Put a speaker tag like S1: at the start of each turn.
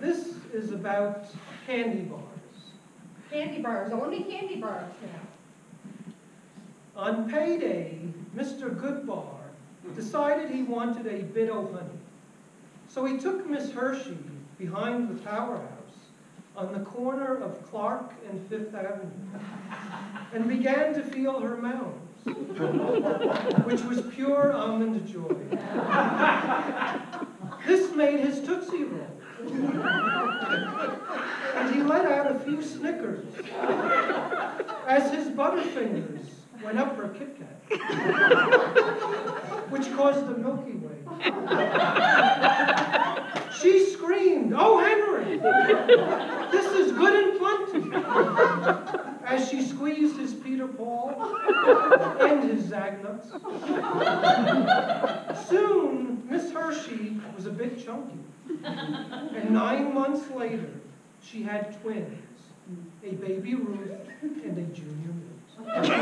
S1: This is about candy bars.
S2: Candy bars, only candy bars now.
S1: On payday, Mr. Goodbar decided he wanted a bit of honey. So he took Miss Hershey behind the Power House on the corner of Clark and Fifth Avenue and began to feel her mounds, which was pure almond joy. Made his Tootsie Roll. And he let out a few snickers as his Butterfingers went up her Kit Kat, which caused the Milky Way. She screamed, "Oh, Henry, this is good and plenty," as she squeezed his Peter Paul and his Zagnuts. Chunky, and nine months later, she had twins, a baby Ruth and a junior Mint.